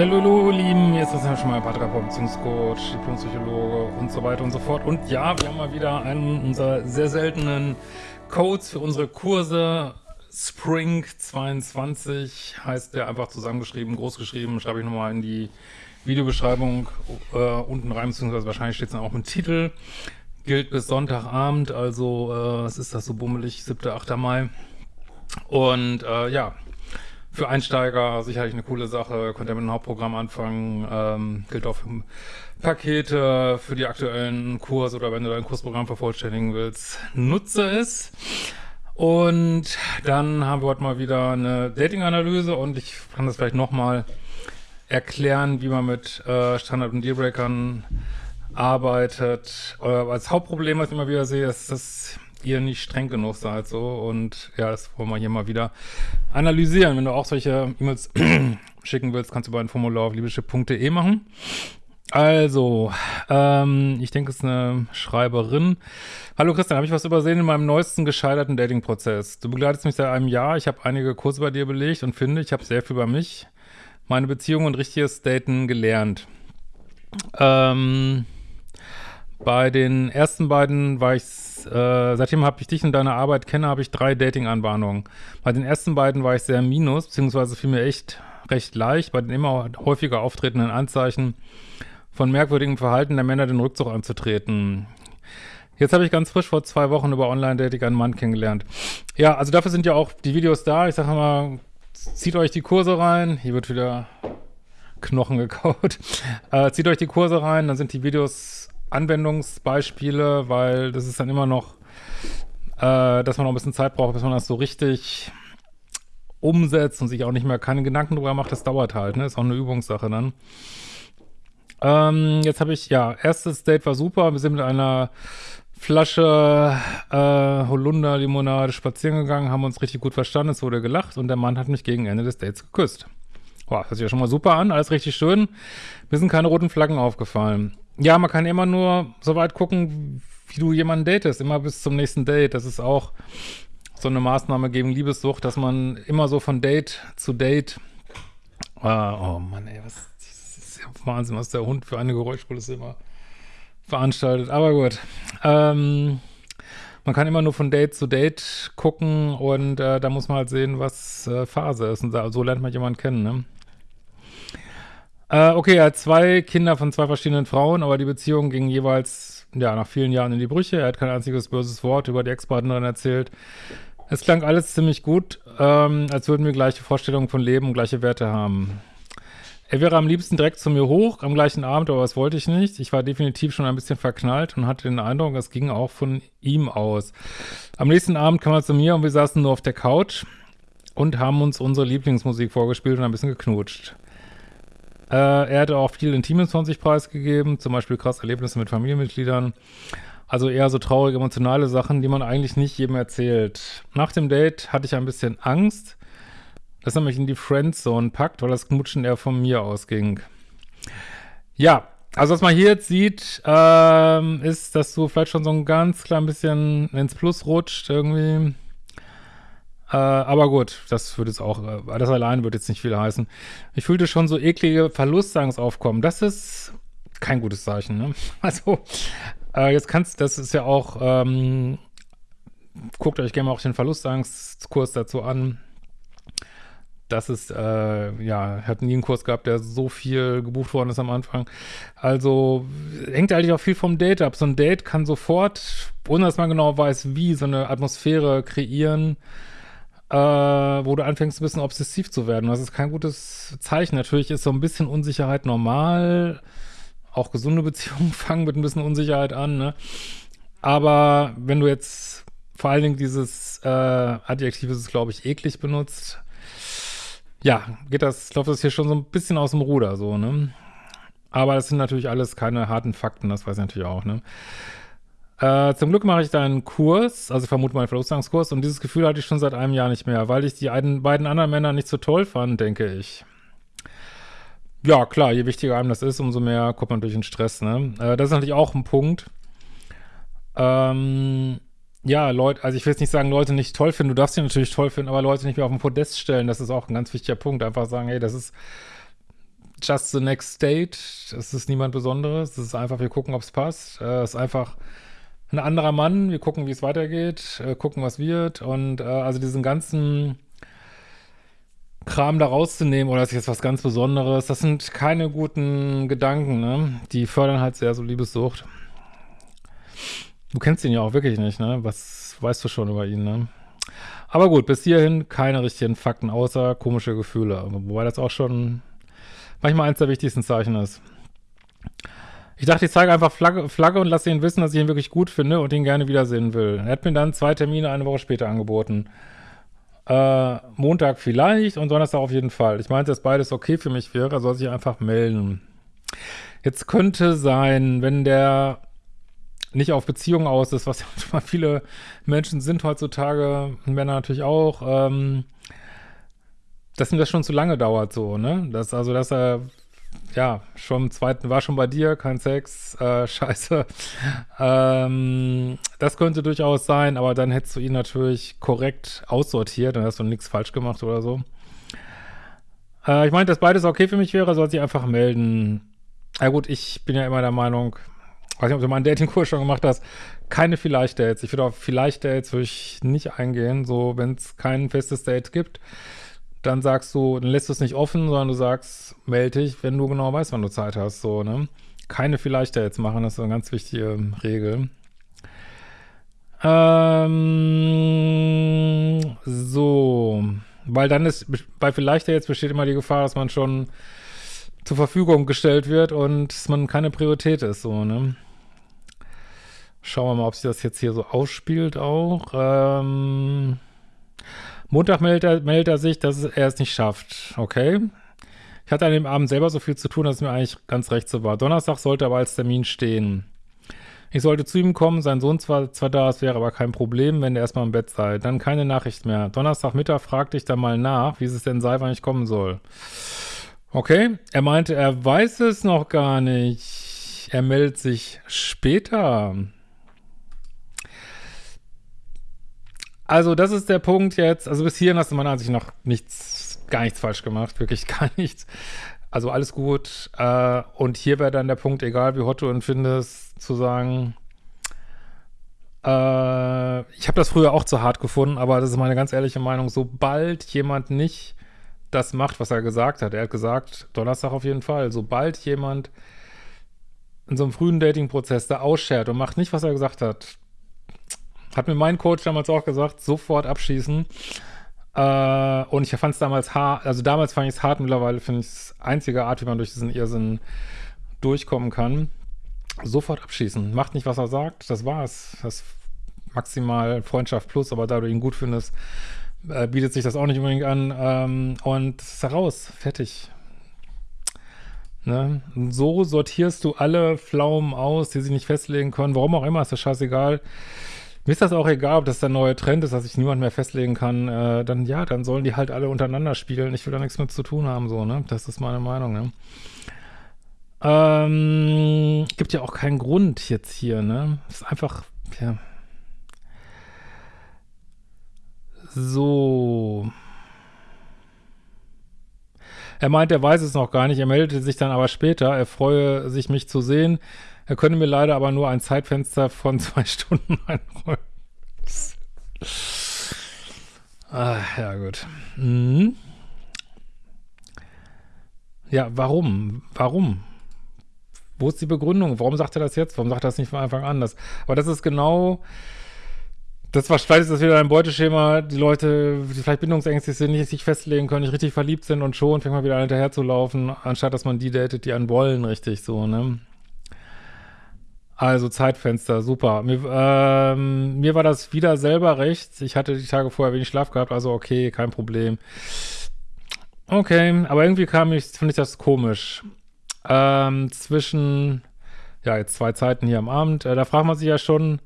Hallo, Lieben, hier ist das ja schon mal Paartherapeut, Beziehungscoach, Diplompsychologe und so weiter und so fort. Und ja, wir haben mal wieder einen unserer sehr seltenen Codes für unsere Kurse. Spring 22 heißt der einfach zusammengeschrieben, großgeschrieben, schreibe ich nochmal in die Videobeschreibung äh, unten rein, beziehungsweise wahrscheinlich steht es dann auch im Titel. Gilt bis Sonntagabend, also äh, was ist das so bummelig, 7., 8. Mai. Und äh, ja, für Einsteiger sicherlich eine coole Sache, könnt ihr mit einem Hauptprogramm anfangen, ähm, gilt auch für Pakete, für die aktuellen Kurse oder wenn du dein Kursprogramm vervollständigen willst, nutze es. Und dann haben wir heute mal wieder eine Dating-Analyse und ich kann das vielleicht nochmal erklären, wie man mit äh, Standard- und Dealbreakern arbeitet. Äh, als Hauptproblem, was ich immer wieder sehe, ist, dass ihr nicht streng genug seid so und ja, das wollen wir hier mal wieder analysieren. Wenn du auch solche E-Mails schicken willst, kannst du bei ein Formular auf liebeschip.de machen. Also, ähm, ich denke, es ist eine Schreiberin. Hallo Christian, habe ich was übersehen in meinem neuesten gescheiterten Dating-Prozess? Du begleitest mich seit einem Jahr, ich habe einige Kurse bei dir belegt und finde, ich habe sehr viel über mich, meine Beziehung und richtiges Daten gelernt. Ähm, bei den ersten beiden war ich, äh, seitdem habe ich dich und deine Arbeit kenne, habe ich drei Dating-Anbahnungen. Bei den ersten beiden war ich sehr minus, beziehungsweise fiel mir echt recht leicht, bei den immer häufiger auftretenden Anzeichen von merkwürdigem Verhalten der Männer den Rückzug anzutreten. Jetzt habe ich ganz frisch vor zwei Wochen über Online-Dating einen Mann kennengelernt. Ja, also dafür sind ja auch die Videos da. Ich sage mal, zieht euch die Kurse rein. Hier wird wieder Knochen gekaut. Äh, zieht euch die Kurse rein, dann sind die Videos Anwendungsbeispiele, weil das ist dann immer noch, äh, dass man noch ein bisschen Zeit braucht, bis man das so richtig umsetzt und sich auch nicht mehr keine Gedanken drüber macht. Das dauert halt, ne? Ist auch eine Übungssache dann. Ähm, jetzt habe ich, ja, erstes Date war super. Wir sind mit einer Flasche äh, Holunder-Limonade spazieren gegangen, haben uns richtig gut verstanden, es wurde gelacht und der Mann hat mich gegen Ende des Dates geküsst. Boah, hört sich ja schon mal super an, alles richtig schön. Mir sind keine roten Flaggen aufgefallen. Ja, man kann immer nur so weit gucken, wie du jemanden datest, immer bis zum nächsten Date. Das ist auch so eine Maßnahme gegen Liebessucht, dass man immer so von Date zu Date, äh, oh Mann, ey, was, das ist ja Wahnsinn, was der Hund für eine Geräuschkulisse immer veranstaltet. Aber gut, ähm, man kann immer nur von Date zu Date gucken und äh, da muss man halt sehen, was äh, Phase ist. Und so lernt man jemanden kennen, ne? Äh, okay, er hat zwei Kinder von zwei verschiedenen Frauen, aber die Beziehung ging jeweils, ja, nach vielen Jahren in die Brüche. Er hat kein einziges böses Wort über die Ex-Partnerin erzählt. Es klang alles ziemlich gut, ähm, als würden wir gleiche Vorstellungen von Leben und gleiche Werte haben. Er wäre am liebsten direkt zu mir hoch, am gleichen Abend, aber das wollte ich nicht. Ich war definitiv schon ein bisschen verknallt und hatte den Eindruck, es ging auch von ihm aus. Am nächsten Abend kam er zu mir und wir saßen nur auf der Couch und haben uns unsere Lieblingsmusik vorgespielt und ein bisschen geknutscht. Äh, er hatte auch viel Intimes von sich preisgegeben, zum Beispiel krass Erlebnisse mit Familienmitgliedern. Also eher so traurige, emotionale Sachen, die man eigentlich nicht jedem erzählt. Nach dem Date hatte ich ein bisschen Angst, dass er mich in die Friendzone packt, weil das Knutschen eher von mir ausging. Ja, also was man hier jetzt sieht, ähm, ist, dass du vielleicht schon so ein ganz klein bisschen ins Plus rutscht irgendwie. Äh, aber gut, das würde jetzt auch, äh, das allein wird jetzt nicht viel heißen. Ich fühlte schon so eklige Verlustangst aufkommen. Das ist kein gutes Zeichen, ne? Also, äh, jetzt kannst, das ist ja auch, ähm, guckt euch gerne mal auch den Verlustangstkurs dazu an. Das ist, äh, ja, hat nie einen Kurs gehabt, der so viel gebucht worden ist am Anfang. Also hängt eigentlich auch viel vom Date ab. So ein Date kann sofort, ohne dass man genau weiß, wie, so eine Atmosphäre kreieren, äh, wo du anfängst, ein bisschen obsessiv zu werden. Das ist kein gutes Zeichen. Natürlich ist so ein bisschen Unsicherheit normal. Auch gesunde Beziehungen fangen mit ein bisschen Unsicherheit an, ne? Aber wenn du jetzt vor allen Dingen dieses äh, Adjektiv ist es, glaube ich, eklig benutzt, ja, geht das, läuft das hier schon so ein bisschen aus dem Ruder, so, ne? Aber das sind natürlich alles keine harten Fakten, das weiß ich natürlich auch, ne? Äh, zum Glück mache ich da einen Kurs, also vermute mal einen Verlustangskurs, und dieses Gefühl hatte ich schon seit einem Jahr nicht mehr, weil ich die einen, beiden anderen Männer nicht so toll fand, denke ich. Ja, klar, je wichtiger einem das ist, umso mehr kommt man durch den Stress, ne? Äh, das ist natürlich auch ein Punkt. Ähm, ja, Leute, also ich will jetzt nicht sagen, Leute nicht toll finden, du darfst sie natürlich toll finden, aber Leute nicht mehr auf den Podest stellen, das ist auch ein ganz wichtiger Punkt. Einfach sagen, hey, das ist just the next date. Es ist niemand Besonderes. Es ist einfach, wir gucken, ob es passt. Äh, ist einfach ein anderer Mann. Wir gucken, wie es weitergeht, äh, gucken, was wird. Und äh, also diesen ganzen Kram da rauszunehmen oder ist jetzt was ganz Besonderes, das sind keine guten Gedanken, ne? Die fördern halt sehr so Liebessucht. Du kennst ihn ja auch wirklich nicht, ne? Was weißt du schon über ihn, ne? Aber gut, bis hierhin keine richtigen Fakten, außer komische Gefühle. Wobei das auch schon manchmal eins der wichtigsten Zeichen ist. Ich dachte, ich zeige einfach Flagge, Flagge und lasse ihn wissen, dass ich ihn wirklich gut finde und ihn gerne wiedersehen will. Er hat mir dann zwei Termine eine Woche später angeboten. Äh, Montag vielleicht und Donnerstag auf jeden Fall. Ich meinte, dass beides okay für mich wäre, soll sich einfach melden. Jetzt könnte sein, wenn der nicht auf Beziehungen aus ist, was ja viele Menschen sind heutzutage, Männer natürlich auch, ähm, dass ihm das schon zu lange dauert so, ne? Dass, also, dass er, ja, schon im zweiten, war schon bei dir, kein Sex, äh, scheiße. Ähm, das könnte durchaus sein, aber dann hättest du ihn natürlich korrekt aussortiert, dann hast du nichts falsch gemacht oder so. Äh, ich meinte, dass beides okay für mich wäre, soll sich einfach melden. Ja gut, ich bin ja immer der Meinung, weiß nicht, ob du mal einen Datingkurs schon gemacht hast, keine Vielleicht-Dates. Ich würde auf Vielleicht-Dates würde ich nicht eingehen, so wenn es kein festes Date gibt dann sagst du, dann lässt du es nicht offen, sondern du sagst, melde dich, wenn du genau weißt, wann du Zeit hast, so, ne? Keine vielleicht jetzt machen, das ist eine ganz wichtige Regel. Ähm, so, weil dann ist, bei vielleicht jetzt besteht immer die Gefahr, dass man schon zur Verfügung gestellt wird und dass man keine Priorität ist, so, ne? Schauen wir mal, ob sich das jetzt hier so ausspielt auch. Ähm, Montag meldet er, meldet er sich, dass er es nicht schafft. Okay. Ich hatte an dem Abend selber so viel zu tun, dass es mir eigentlich ganz recht so war. Donnerstag sollte aber als Termin stehen. Ich sollte zu ihm kommen, sein Sohn zwar, zwar da, es wäre aber kein Problem, wenn er erstmal im Bett sei. Dann keine Nachricht mehr. Donnerstagmittag fragte ich dann mal nach, wie es denn sei, wann ich kommen soll. Okay, er meinte, er weiß es noch gar nicht. Er meldet sich später. Also, das ist der Punkt jetzt. Also, bis hierhin hast du meiner Ansicht nach nichts, gar nichts falsch gemacht. Wirklich gar nichts. Also, alles gut. Äh, und hier wäre dann der Punkt, egal wie hot du ihn findest, zu sagen, äh, ich habe das früher auch zu hart gefunden, aber das ist meine ganz ehrliche Meinung. Sobald jemand nicht das macht, was er gesagt hat, er hat gesagt, Donnerstag auf jeden Fall, sobald jemand in so einem frühen Dating-Prozess da ausschert und macht nicht, was er gesagt hat, hat mir mein Coach damals auch gesagt, sofort abschießen. Äh, und ich fand es damals hart, also damals fand ich es hart, mittlerweile finde ich es einzige Art, wie man durch diesen Irrsinn durchkommen kann. Sofort abschießen. Macht nicht, was er sagt, das war's. Das maximal Freundschaft plus, aber da du ihn gut findest, äh, bietet sich das auch nicht unbedingt an. Ähm, und ist heraus, fertig. Ne? So sortierst du alle Pflaumen aus, die sich nicht festlegen können. Warum auch immer, ist das scheißegal. Mir ist das auch egal, ob das der neue Trend ist, dass sich niemand mehr festlegen kann. Äh, dann ja, dann sollen die halt alle untereinander spielen. Ich will da nichts mit zu tun haben, so, ne? Das ist meine Meinung, ne? Ähm, gibt ja auch keinen Grund jetzt hier, ne? Ist einfach, ja. So. Er meint, er weiß es noch gar nicht. Er meldete sich dann aber später. Er freue sich, mich zu sehen. Er könne mir leider aber nur ein Zeitfenster von zwei Stunden einräumen. ah, ja, gut. Mhm. Ja, warum? Warum? Wo ist die Begründung? Warum sagt er das jetzt? Warum sagt er das nicht von Anfang an? Das, aber das ist genau, das war, vielleicht ist das wieder ein Beuteschema, die Leute, die vielleicht bindungsängstlich sind, nicht sich festlegen können, nicht richtig verliebt sind und schon fängt man wieder hinterher zu laufen, anstatt dass man die datet, die einen wollen, richtig so, ne? Also Zeitfenster, super. Mir, ähm, mir war das wieder selber recht. Ich hatte die Tage vorher wenig Schlaf gehabt, also okay, kein Problem. Okay, aber irgendwie kam ich, finde ich das komisch. Ähm, zwischen, ja, jetzt zwei Zeiten hier am Abend, äh, da fragt man sich ja schon,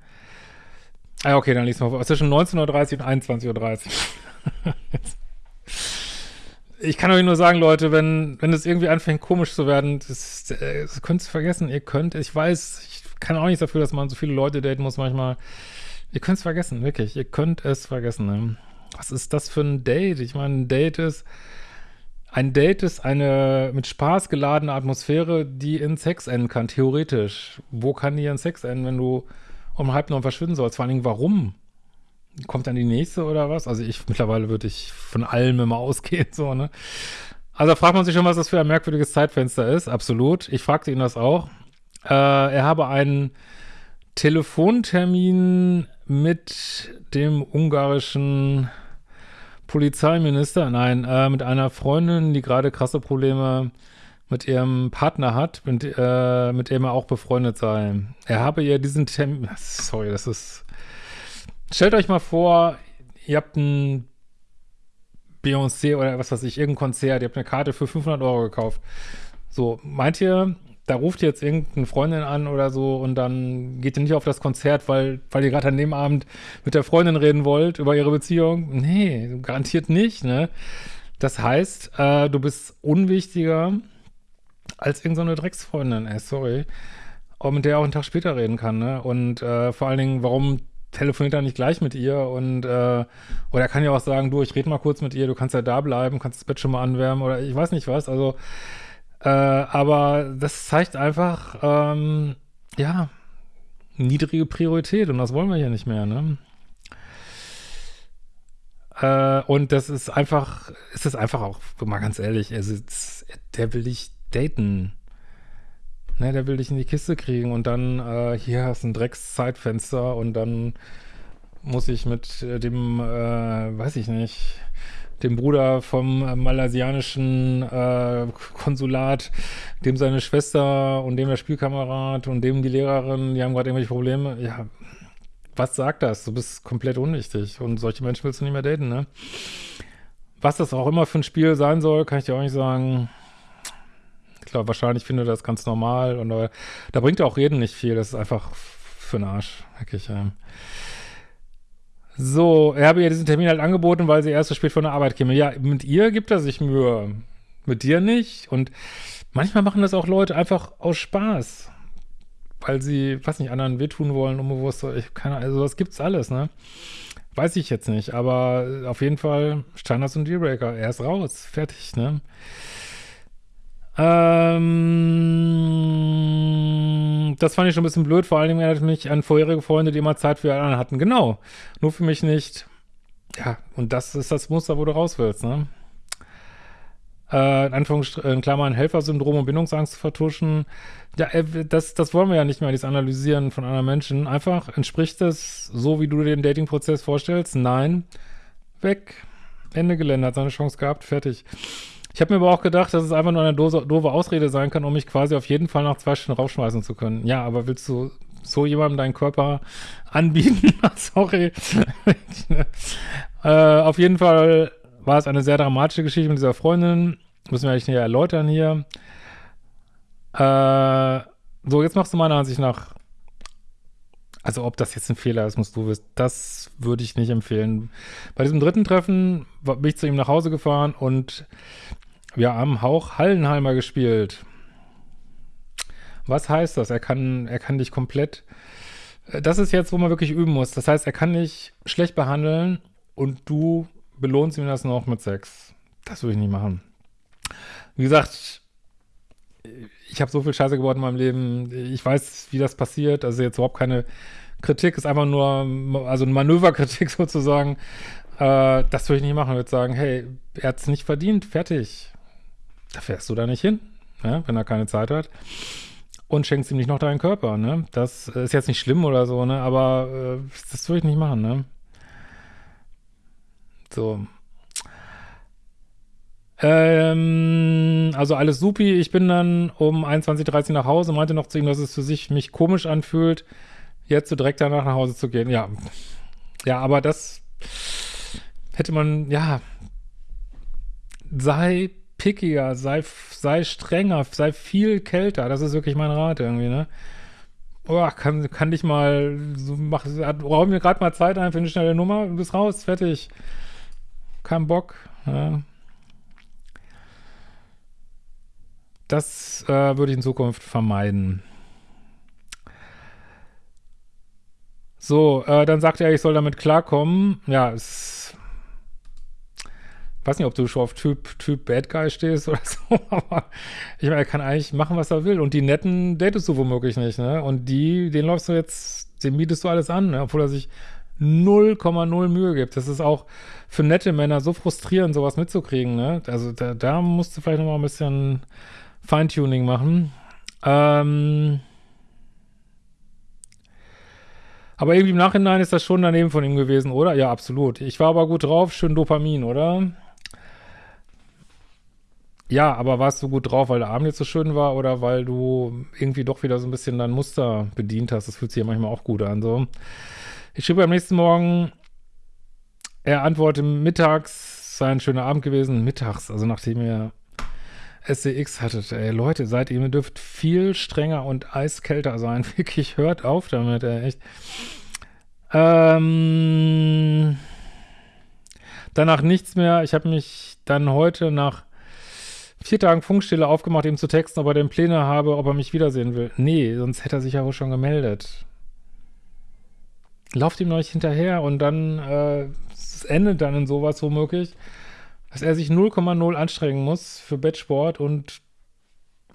ah, okay, dann liest man vor, zwischen 19.30 und 21.30 Uhr. ich kann euch nur sagen, Leute, wenn, wenn es irgendwie anfängt komisch zu werden, das, das könnt ihr vergessen. Ihr könnt, ich weiß, ich kann auch nichts dafür, dass man so viele Leute daten muss manchmal. Ihr könnt es vergessen, wirklich. Ihr könnt es vergessen. Ne? Was ist das für ein Date? Ich meine, ein Date ist ein Date ist eine mit Spaß geladene Atmosphäre, die in Sex enden kann, theoretisch. Wo kann die in Sex enden, wenn du um halb neun verschwinden sollst? Vor allen Dingen, warum? Kommt dann die nächste oder was? Also ich, mittlerweile würde ich von allem immer ausgehen, so, ne? Also fragt man sich schon, was das für ein merkwürdiges Zeitfenster ist. Absolut. Ich fragte ihn das auch. Äh, er habe einen Telefontermin mit dem ungarischen Polizeiminister, nein, äh, mit einer Freundin, die gerade krasse Probleme mit ihrem Partner hat, mit, äh, mit dem er auch befreundet sei. Er habe ihr diesen Termin, sorry, das ist, stellt euch mal vor, ihr habt ein Beyoncé oder was weiß ich, irgendein Konzert, ihr habt eine Karte für 500 Euro gekauft. So, meint ihr, da ruft jetzt irgendeine Freundin an oder so und dann geht ihr nicht auf das Konzert, weil, weil ihr gerade an dem Abend mit der Freundin reden wollt über ihre Beziehung? Nee, garantiert nicht, ne? Das heißt, äh, du bist unwichtiger als irgendeine so Drecksfreundin, ey, sorry. Und mit der auch einen Tag später reden kann, ne? Und äh, vor allen Dingen, warum telefoniert er nicht gleich mit ihr und äh, oder er kann ja auch sagen, du, ich rede mal kurz mit ihr, du kannst ja da bleiben, kannst das Bett schon mal anwärmen oder ich weiß nicht was, also äh, aber das zeigt einfach, ähm, ja, niedrige Priorität und das wollen wir hier nicht mehr, ne? Äh, und das ist einfach, ist es einfach auch, mal ganz ehrlich, also, der will dich daten. Ne, der will dich in die Kiste kriegen und dann, äh, hier hast du ein Dreckszeitfenster und dann muss ich mit äh, dem, äh, weiß ich nicht, dem Bruder vom äh, malaysianischen äh, Konsulat, dem seine Schwester und dem der Spielkamerad und dem die Lehrerin, die haben gerade irgendwelche Probleme. Ja, was sagt das? Du bist komplett unwichtig und solche Menschen willst du nicht mehr daten, ne? Was das auch immer für ein Spiel sein soll, kann ich dir auch nicht sagen. Glaube, wahrscheinlich finde das ganz normal und äh, da bringt auch Reden nicht viel. Das ist einfach für den Arsch, wirklich. Ja. So, er habe ihr diesen Termin halt angeboten, weil sie erst so spät von der Arbeit käme. Ja, mit ihr gibt er sich Mühe. Mit dir nicht. Und manchmal machen das auch Leute einfach aus Spaß. Weil sie, weiß nicht, anderen wehtun wollen, unbewusst. Ich, keine, also das gibt's alles, ne? Weiß ich jetzt nicht. Aber auf jeden Fall Standards und Dealbreaker. Er ist raus. Fertig, ne? Ähm, das fand ich schon ein bisschen blöd. Vor allen Dingen erinnert mich an vorherige Freunde, die immer Zeit für alle anderen hatten. Genau. Nur für mich nicht. Ja, und das ist das Muster, wo du raus willst, ne? Äh, in Anführungsstrichen, Klammern, Helfersyndrom und Bindungsangst zu vertuschen. Ja, äh, das, das wollen wir ja nicht mehr, dieses Analysieren von anderen Menschen. Einfach, entspricht das so, wie du dir den Dating-Prozess vorstellst? Nein. Weg. Ende Gelände, hat seine Chance gehabt, fertig. Ich habe mir aber auch gedacht, dass es einfach nur eine doofe Ausrede sein kann, um mich quasi auf jeden Fall nach zwei Stunden rausschmeißen zu können. Ja, aber willst du so jemandem deinen Körper anbieten? Sorry. äh, auf jeden Fall war es eine sehr dramatische Geschichte mit dieser Freundin. Müssen wir eigentlich näher erläutern hier. Äh, so, jetzt machst du meiner Ansicht nach also ob das jetzt ein Fehler ist, musst du wissen. Das würde ich nicht empfehlen. Bei diesem dritten Treffen bin ich zu ihm nach Hause gefahren und wir haben Hauch Hallenheimer gespielt. Was heißt das? Er kann, er kann dich komplett. Äh, das ist jetzt, wo man wirklich üben muss. Das heißt, er kann dich schlecht behandeln und du belohnst ihm das noch mit Sex. Das würde ich nicht machen. Wie gesagt, ich habe so viel Scheiße gebaut in meinem Leben. Ich weiß, wie das passiert. Also jetzt überhaupt keine Kritik, ist einfach nur, also eine Manöverkritik sozusagen. Äh, das würde ich nicht machen. Ich würde sagen, hey, er hat es nicht verdient, fertig da fährst du da nicht hin, ne, wenn er keine Zeit hat. Und schenkst ihm nicht noch deinen Körper, ne? Das ist jetzt nicht schlimm oder so, ne? Aber äh, das würde ich nicht machen, ne? So. Ähm, also alles supi. Ich bin dann um 21.30 Uhr nach Hause, meinte noch zu ihm, dass es für sich mich komisch anfühlt, jetzt so direkt danach nach Hause zu gehen. Ja. Ja, aber das hätte man, ja, sei pickiger, sei, sei strenger, sei viel kälter. Das ist wirklich mein Rat irgendwie, ne? Oh, kann, kann dich mal, so mach, räum mir gerade mal Zeit ein für eine schnelle Nummer, du bist raus, fertig. Kein Bock. Ja. Das äh, würde ich in Zukunft vermeiden. So, äh, dann sagt er, ich soll damit klarkommen. Ja, es weiß nicht, ob du schon auf Typ, Typ Bad Guy stehst oder so, aber ich meine, er kann eigentlich machen, was er will. Und die netten datest du womöglich nicht, ne? Und die, den läufst du jetzt, den mietest du alles an, ne? obwohl er sich 0,0 Mühe gibt. Das ist auch für nette Männer so frustrierend, sowas mitzukriegen, ne? Also da, da musst du vielleicht noch mal ein bisschen Feintuning machen. Ähm aber irgendwie im Nachhinein ist das schon daneben von ihm gewesen, oder? Ja, absolut. Ich war aber gut drauf, schön Dopamin, oder? Ja, aber warst du gut drauf, weil der Abend jetzt so schön war oder weil du irgendwie doch wieder so ein bisschen dein Muster bedient hast? Das fühlt sich ja manchmal auch gut an, so. Ich schrieb am nächsten Morgen, er antwortet mittags, sei ein schöner Abend gewesen, mittags, also nachdem er SCX hattet. Ey, Leute, seid ihr, ihr dürft viel strenger und eiskälter sein. Wirklich, hört auf damit, ey, echt. Ähm, danach nichts mehr. Ich habe mich dann heute nach vier Tagen Funkstille aufgemacht, ihm zu texten, ob er denn Pläne habe, ob er mich wiedersehen will. Nee, sonst hätte er sich ja wohl schon gemeldet. Lauft ihm noch nicht hinterher und dann, äh, es endet dann in sowas womöglich, dass er sich 0,0 anstrengen muss für Bettsport und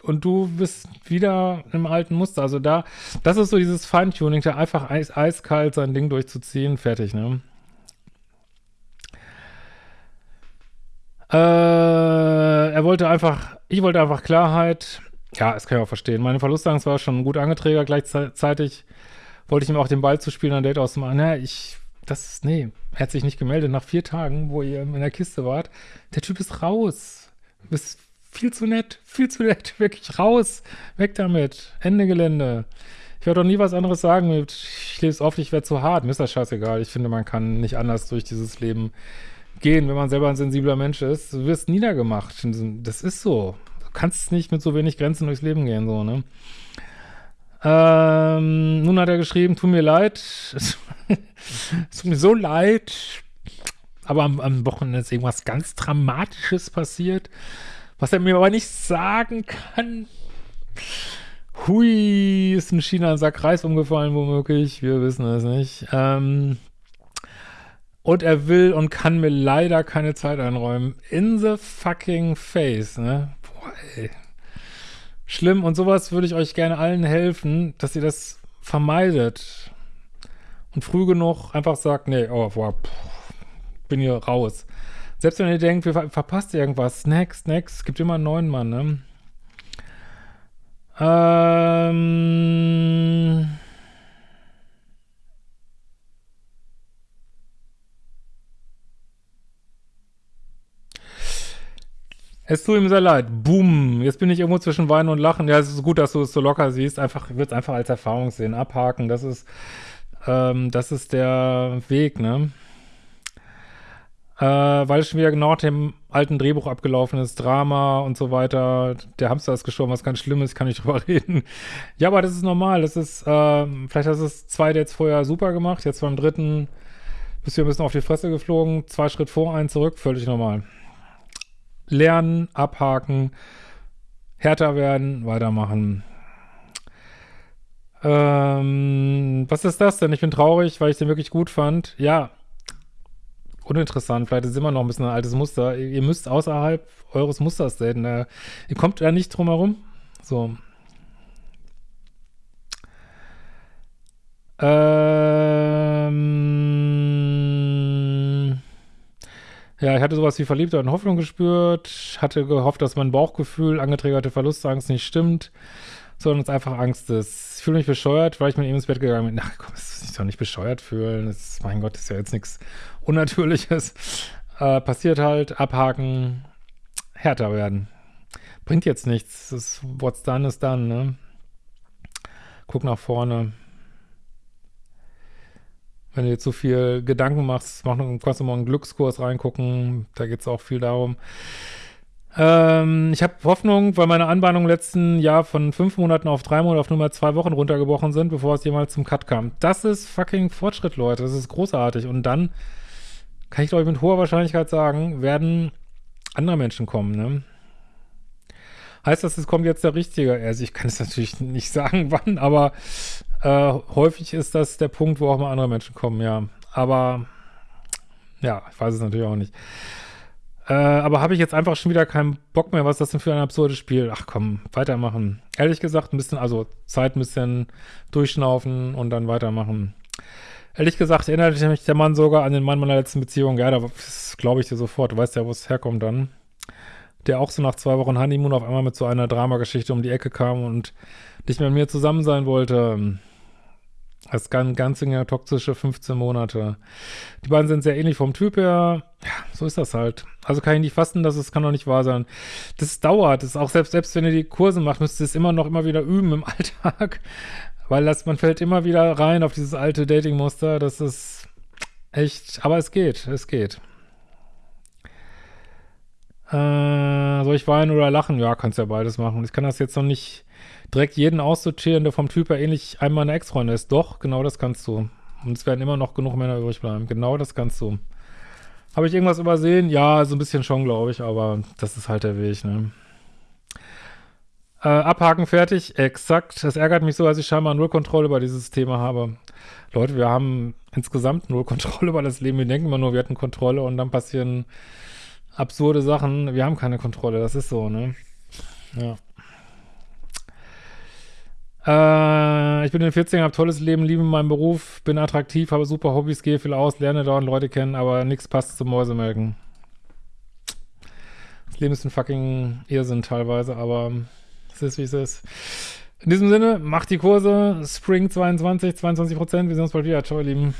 und du bist wieder im alten Muster. Also da, das ist so dieses Feintuning, da einfach eis, eiskalt sein Ding durchzuziehen, fertig, ne? Äh, er wollte einfach, ich wollte einfach Klarheit. Ja, das kann ich auch verstehen. Meine Verlustangst war schon gut angeträger. Gleichzeitig wollte ich ihm auch den Ball zu spielen, ein Date auszumachen. Na, ich, das nee, er hat sich nicht gemeldet. Nach vier Tagen, wo ihr in der Kiste wart, der Typ ist raus. Du bist viel zu nett, viel zu nett, wirklich raus. Weg damit. Ende Gelände. Ich werde doch nie was anderes sagen ich lebe es oft, ich werde zu hart. Mir ist das scheißegal. Ich finde, man kann nicht anders durch dieses Leben gehen, wenn man selber ein sensibler Mensch ist. Du wirst niedergemacht. Das ist so. Du kannst nicht mit so wenig Grenzen durchs Leben gehen, so, ne? Ähm, nun hat er geschrieben, tut mir leid. es tut mir so leid. Aber am, am Wochenende ist irgendwas ganz Dramatisches passiert, was er mir aber nicht sagen kann. Hui, ist in China ein Sack Reis umgefallen, womöglich. Wir wissen es nicht. Ähm, und er will und kann mir leider keine Zeit einräumen. In the fucking face, ne? Boah, ey. Schlimm. Und sowas würde ich euch gerne allen helfen, dass ihr das vermeidet. Und früh genug einfach sagt, nee, oh, boah, pff, bin hier raus. Selbst wenn ihr denkt, wir ver verpasst irgendwas, next, next, es gibt immer einen neuen Mann, ne? Ähm... Es tut ihm sehr leid. Boom. Jetzt bin ich irgendwo zwischen Weinen und Lachen. Ja, es ist gut, dass du es so locker siehst. Einfach, wird es einfach als Erfahrung sehen. Abhaken. Das ist, ähm, das ist der Weg, ne? Äh, weil es schon wieder genau dem alten Drehbuch abgelaufen ist. Drama und so weiter. Der Hamster ist gestorben, was ganz schlimm ist, kann ich drüber reden. Ja, aber das ist normal. Das ist, äh, vielleicht hast du es zwei Dates vorher super gemacht. Jetzt beim dritten bist du ein bisschen auf die Fresse geflogen. Zwei Schritt vor, einen zurück. Völlig normal lernen, abhaken, härter werden, weitermachen. Ähm, was ist das denn? Ich bin traurig, weil ich den wirklich gut fand. Ja, uninteressant. Vielleicht ist es immer noch ein bisschen ein altes Muster. Ihr müsst außerhalb eures Musters daten. Äh, ihr kommt da nicht drum herum. So. Ähm, ja, ich hatte sowas wie Verliebtheit und Hoffnung gespürt, hatte gehofft, dass mein Bauchgefühl, angetriggerte Verlustangst nicht stimmt, sondern es einfach Angst ist. Ich fühle mich bescheuert, weil ich mit ihm ins Bett gegangen bin. Na komm, das ist doch nicht bescheuert fühlen. Das, mein Gott, das ist ja jetzt nichts Unnatürliches. Äh, passiert halt, abhaken, härter werden. Bringt jetzt nichts. Das what's done is done, ne? Guck nach vorne. Wenn du dir zu viel Gedanken machst, mach, kannst du mal einen Glückskurs reingucken. Da geht es auch viel darum. Ähm, ich habe Hoffnung, weil meine Anbahnungen im letzten Jahr von fünf Monaten auf drei Monate auf nur mal zwei Wochen runtergebrochen sind, bevor es jemals zum Cut kam. Das ist fucking Fortschritt, Leute. Das ist großartig. Und dann kann ich, glaube ich, mit hoher Wahrscheinlichkeit sagen, werden andere Menschen kommen, ne? Heißt das, es kommt jetzt der Richtige? Also ich kann es natürlich nicht sagen, wann, aber äh, häufig ist das der Punkt, wo auch mal andere Menschen kommen, ja. Aber ja, ich weiß es natürlich auch nicht. Äh, aber habe ich jetzt einfach schon wieder keinen Bock mehr, was ist das denn für ein absurdes Spiel? Ach komm, weitermachen. Ehrlich gesagt, ein bisschen, also Zeit ein bisschen durchschnaufen und dann weitermachen. Ehrlich gesagt erinnert mich der Mann sogar an den Mann meiner letzten Beziehung. Ja, da glaube ich dir sofort. Du weißt ja, wo es herkommt dann. Der auch so nach zwei Wochen Honeymoon auf einmal mit so einer Dramageschichte um die Ecke kam und nicht mehr mit mir zusammen sein wollte. Das ganz, ganz toxische 15 Monate. Die beiden sind sehr ähnlich vom Typ her. Ja, so ist das halt. Also kann ich nicht fassen, dass es kann doch nicht wahr sein. Das dauert. Das ist auch selbst, selbst wenn ihr die Kurse macht, müsst ihr es immer noch immer wieder üben im Alltag. Weil das, man fällt immer wieder rein auf dieses alte Dating-Muster. Das ist echt, aber es geht, es geht. Äh, soll ich weinen oder lachen? Ja, kannst ja beides machen. Ich kann das jetzt noch nicht direkt jeden aussortieren, der vom Typ her ähnlich einmal eine Ex-Freundin ist. Doch, genau das kannst du. Und es werden immer noch genug Männer übrig bleiben. Genau das kannst du. Habe ich irgendwas übersehen? Ja, so ein bisschen schon, glaube ich, aber das ist halt der Weg, ne? Äh, abhaken, fertig, exakt. Es ärgert mich so, dass ich scheinbar null Kontrolle über dieses Thema habe. Leute, wir haben insgesamt null Kontrolle über das Leben. Wir denken immer nur, wir hatten Kontrolle und dann passieren absurde Sachen. Wir haben keine Kontrolle, das ist so, ne? Ja. Äh, ich bin in den 14, habe tolles Leben, liebe meinen Beruf, bin attraktiv, habe super Hobbys, gehe viel aus, lerne dauernd Leute kennen, aber nichts passt zum Mäusemelken. Das Leben ist ein fucking Irrsinn teilweise, aber es ist, wie es ist. In diesem Sinne, macht die Kurse, Spring 22, 22 Prozent. Wir sehen uns bald wieder. Ciao, ihr Lieben.